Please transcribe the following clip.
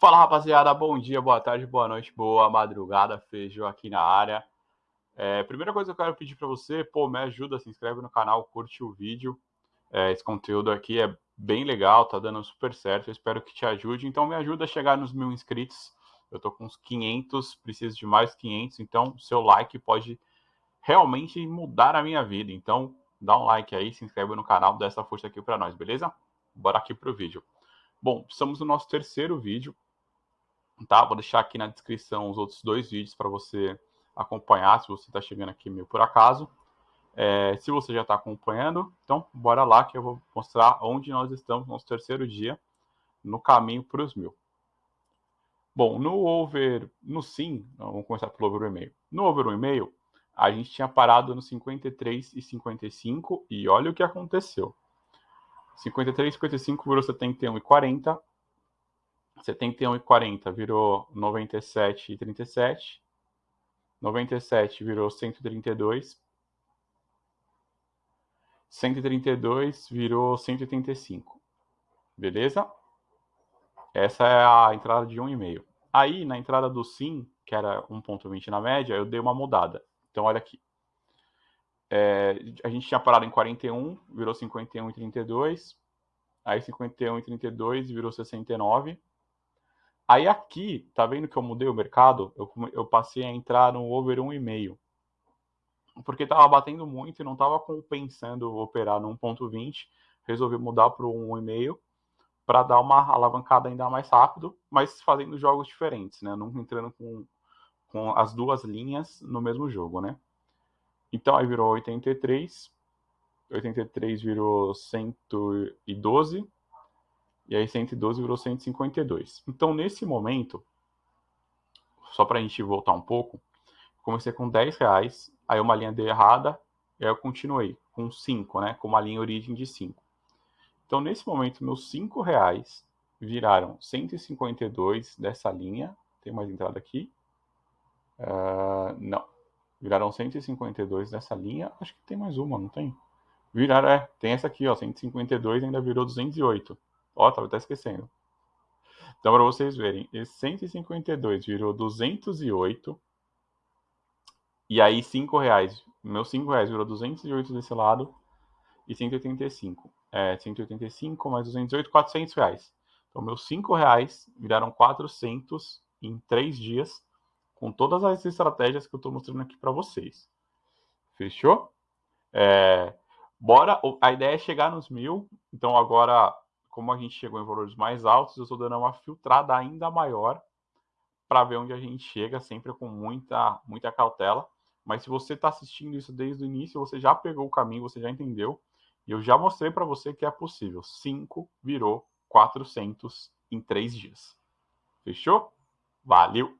Fala rapaziada, bom dia, boa tarde, boa noite, boa madrugada, feijão aqui na área. É, primeira coisa que eu quero pedir para você, pô, me ajuda, se inscreve no canal, curte o vídeo. É, esse conteúdo aqui é bem legal, tá dando super certo, eu espero que te ajude. Então me ajuda a chegar nos mil inscritos. Eu tô com uns 500, preciso de mais 500, então seu like pode realmente mudar a minha vida. Então dá um like aí, se inscreve no canal, dá essa força aqui para nós, beleza? Bora aqui pro vídeo. Bom, estamos no nosso terceiro vídeo, tá? Vou deixar aqui na descrição os outros dois vídeos para você acompanhar, se você está chegando aqui meio por acaso. É, se você já está acompanhando, então bora lá que eu vou mostrar onde nós estamos no nosso terceiro dia no caminho para os mil. Bom, no over, no sim, vamos começar pelo over 1,5. No over 1,5, a gente tinha parado no 53 e 55 e olha o que aconteceu. 53 e 55 virou 71 e 40. 71 e 40 virou 97 e 37. 97 virou 132. 132 virou 185. Beleza? Essa é a entrada de 1,5. Aí, na entrada do SIM, que era 1,20 na média, eu dei uma mudada. Então, olha aqui. É, a gente tinha parado em 41, virou 51 e 32. Aí 51 e 32 virou 69. Aí aqui, tá vendo que eu mudei o mercado? Eu, eu passei a entrar no over 1,5. Porque tava batendo muito e não tava compensando operar no 1,20. Resolvi mudar para o 1,5 para dar uma alavancada ainda mais rápido, mas fazendo jogos diferentes, né? Não entrando com, com as duas linhas no mesmo jogo, né? Então aí virou 83, 83 virou 112, e aí 112 virou 152. Então nesse momento, só para a gente voltar um pouco, comecei com 10 reais, aí uma linha deu errada, e aí eu continuei com 5, né, com uma linha origem de 5. Então nesse momento, meus 5 reais viraram 152 dessa linha, tem mais entrada aqui? Uh, não, Viraram 152 nessa linha. Acho que tem mais uma, não tem? Viraram, é. Tem essa aqui, ó. 152 ainda virou 208. Ó, tava até esquecendo. Então, para vocês verem, esse 152 virou 208. E aí, 5 reais. Meus 5 reais virou 208 desse lado. E 185. É, 185 mais 208, 400 reais. Então, meus 5 reais viraram 400 em 3 dias com todas as estratégias que eu estou mostrando aqui para vocês. Fechou? É, bora, a ideia é chegar nos mil, então agora, como a gente chegou em valores mais altos, eu estou dando uma filtrada ainda maior para ver onde a gente chega, sempre com muita, muita cautela. Mas se você está assistindo isso desde o início, você já pegou o caminho, você já entendeu. E eu já mostrei para você que é possível. 5 virou 400 em 3 dias. Fechou? Valeu!